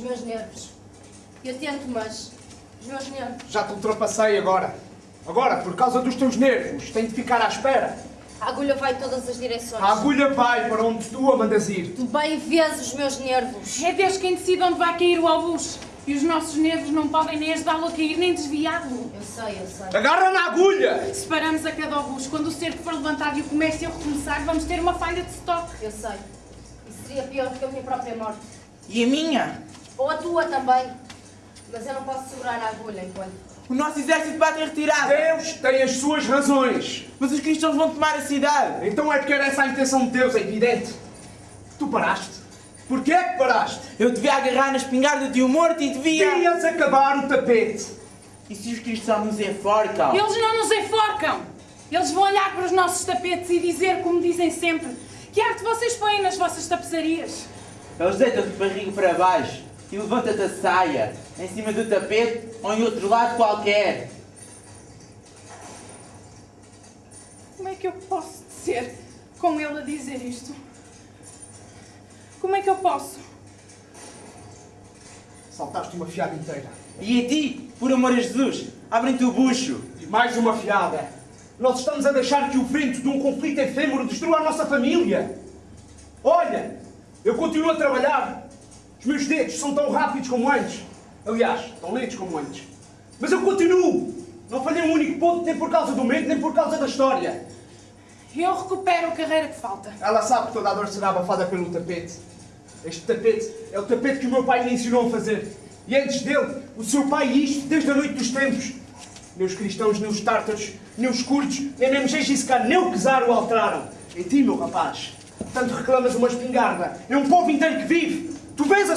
meus nervos. Eu tento, mas os meus nervos. Já te ultrapassei agora. Agora, por causa dos teus nervos, tenho de ficar à espera. A agulha vai em todas as direções. A agulha vai para onde tu a mandas ir. Tu bem vês os meus nervos. É Deus quem decide onde vai cair o obus. E os nossos nervos não podem nem ajudá-lo a cair, nem desviá-lo. Eu sei, eu sei. Agarra na agulha! Se paramos a cada obus, quando o cerco for levantado e o comércio recomeçar, vamos ter uma falha de stock. Eu sei. Isso seria pior do que a minha própria morte. E a minha? Ou a tua também. Mas eu não posso segurar a agulha enquanto. O nosso exército bate em retirada. Deus tem as suas razões. Mas os cristãos vão tomar a cidade. Então é porque era essa a intenção de Deus, é evidente. Tu paraste. Porquê é que paraste? Eu devia agarrar na espingarda de um morto e devia... Devias acabar o tapete. E se os cristãos nos enforcam? Eles não nos enforcam! Eles vão olhar para os nossos tapetes e dizer, como dizem sempre, que arte vocês põem nas vossas tapeçarias. Eles deitam-te de barriga para baixo e levanta-te a saia, em cima do tapete ou em outro lado qualquer. Como é que eu posso dizer com ele a dizer isto? Como é que eu posso? Saltaste uma fiada inteira. E a ti, por amor a Jesus, abrem-te o bucho. E mais uma fiada. Nós estamos a deixar que o vento de um conflito efêmero destrua a nossa família. Olha, eu continuo a trabalhar. Os meus dedos são tão rápidos como antes. Aliás, tão lentos como antes. Mas eu continuo. Não falhei um único ponto, nem por causa do medo, nem por causa da história. Eu recupero a carreira que falta. Ela sabe que toda a dor será abafada pelo tapete. Este tapete é o tapete que o meu pai lhe ensinou a fazer. E antes dele, o seu pai isto desde a noite dos tempos. Nem os cristãos, nem os tártaros, nem os curdos, nem mesmo Gengis nem o czar o alteraram. Em ti, meu rapaz, tanto reclamas uma espingarda. É um povo inteiro que vive.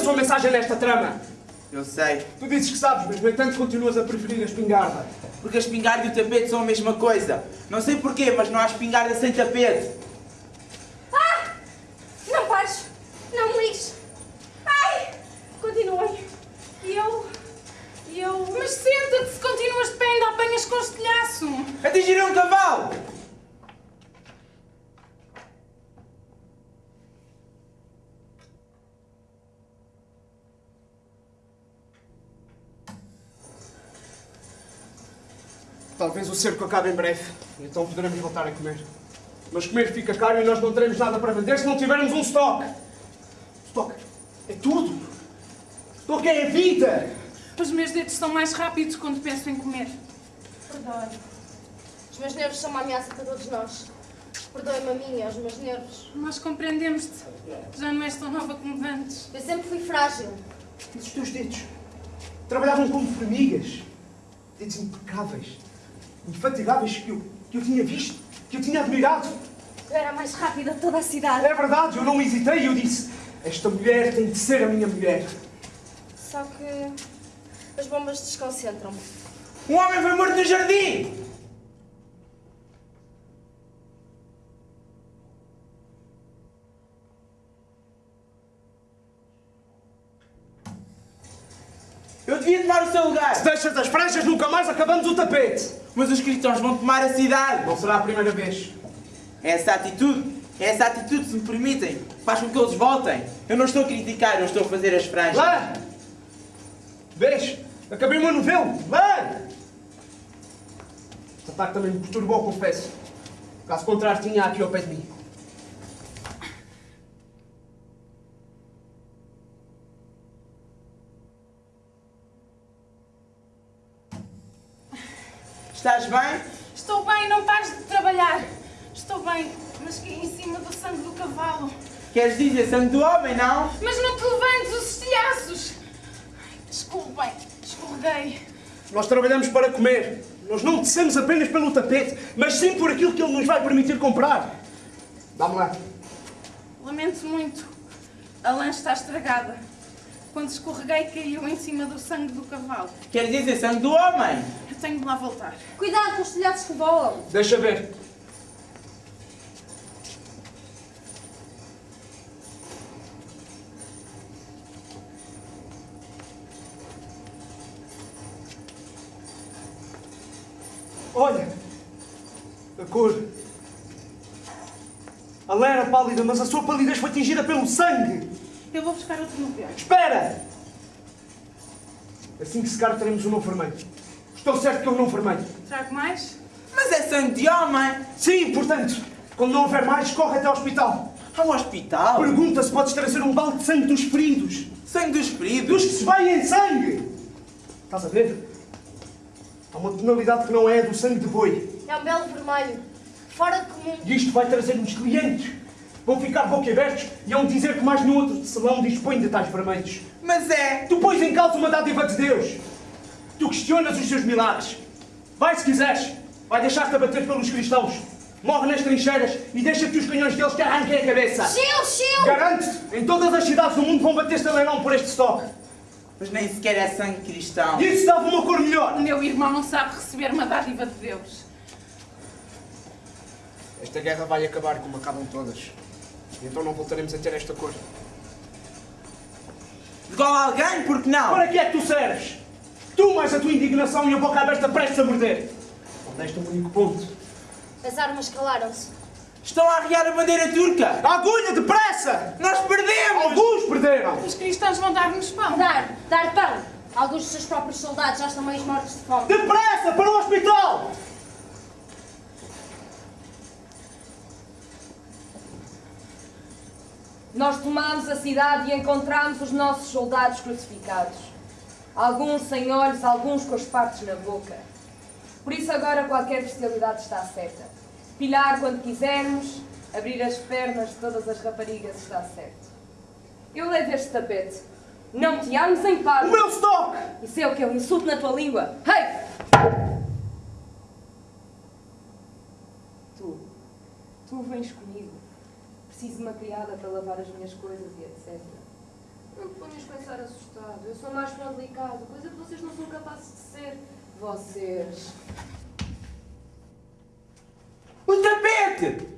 Sua mensagem nesta trama. Eu sei, Tu dizes que sabes, mas no entanto continuas a preferir a espingarda. porque a espingarda e o tapete são a mesma coisa. Não sei porquê, mas não há espingarda sem tapete. Ah! Não pares! Não me lixes! Ai! Continuem. E eu. E eu. Mas senta-te, se continuas de pé, ainda apanhas com estilhaço. Atingiram um cavalo! Talvez o cerco acabe em breve, então poderemos voltar a comer. Mas comer fica caro e nós não teremos nada para vender se não tivermos um estoque. Estoque é tudo. Estoque é a vida. Os meus dedos são mais rápidos quando penso em comer. Perdoe. Os meus nervos são uma ameaça para todos nós. Perdoe-me a mim e aos meus nervos. Nós compreendemos-te. Já não és tão nova como antes. Eu sempre fui frágil. Mas os teus dedos trabalhavam como formigas. Dedos impecáveis, infatigáveis que eu, que eu tinha visto, que eu tinha admirado. Eu era a mais rápida de toda a cidade. É verdade, eu não hesitei, eu disse: Esta mulher tem de ser a minha mulher. Só que as bombas desconcentram-me. Um homem foi morto no jardim! Devia tomar o seu lugar! Se deixas as franjas, nunca mais acabamos o tapete. Mas os cristãos vão tomar a cidade! Não será a primeira vez. Essa atitude, essa atitude, se me permitem, faz com que eles voltem. Eu não estou a criticar, eu estou a fazer as franjas. Lá! Vês? Acabei uma novela. Lá! Este ataque também me perturbou, confesso. Caso contrário, tinha aqui ao pé de mim. Estás bem? Estou bem, não pares de trabalhar. Estou bem, mas caí em cima do sangue do cavalo. Queres dizer sangue do homem, não? Mas não te levantes os estilhaços! Desculpem, escorreguei. Nós trabalhamos para comer. Nós não descemos apenas pelo tapete, mas sim por aquilo que ele nos vai permitir comprar. Dá-me lá. Lamento muito. A lã está estragada. Quando escorreguei, caiu em cima do sangue do cavalo. Queres dizer sangue do homem? Eu tenho de lá voltar. Cuidado com os telhados que voam. Deixa ver. Olha! A cor. A lã era pálida, mas a sua palidez foi tingida pelo sangue. Eu vou buscar outro novelo. Espera! Assim que secar, teremos um novo vermelho. Estou certo que é um novo vermelho. Trago mais? Mas é sangue de homem. Sim, portanto, quando não houver mais, corre até ao hospital. Um hospital. Pergunta se podes trazer um balde de sangue dos feridos. Sangue dos Dos feridos. que se vai em sangue. Estás a ver? Há uma tonalidade que não é a do sangue de boi. É um belo vermelho. Fora de comum. E isto vai trazer-nos clientes. Vão ficar boquiabertos e vão dizer que mais nenhum outro salão dispõe de tais vermelhos. Mas é. Tu pões em causa uma dádiva de Deus. Tu questionas os seus milagres. Vai se quiseres. Vai deixar-te abater pelos cristãos. Morre nas trincheiras e deixa que os canhões deles te arranquem a cabeça. Chill, chill! Garanto-te, em todas as cidades do mundo vão bater-se a leilão por este estoque. Mas nem sequer é sangue cristão. E isso dava uma cor melhor. O meu irmão não sabe receber uma dádiva de Deus. Esta guerra vai acabar como acabam todas. Então não voltaremos a ter esta cor. A alguém, porque não? Para que é que tu serves? Tu mais a tua indignação e a boca aberta prestes a morder. Faltaste um único ponto. As armas calaram-se. Estão a arriar a bandeira turca. Agulha, depressa! Nós perdemos. Alguns perderam! Os cristãos vão dar-nos pão. Dar, dar pão. Alguns dos seus próprios soldados já estão meio mortos de fome. Depressa, para o hospital! Nós tomámos a cidade e encontramos os nossos soldados crucificados. Alguns sem olhos, alguns com as partes na boca. Por isso agora qualquer bestialidade está certa. Pilhar quando quisermos, abrir as pernas de todas as raparigas está certo. Eu levo este tapete. Não te armes em O paz. meu estoque! Isso é o que eu insulto na tua língua. Hey! Tu, tu vens comigo. Preciso de uma criada para lavar as minhas coisas e etc. Não te ponhas a pensar assustado. Eu sou mais para o delicado, coisa que vocês não são capazes de ser. Vocês. O tapete.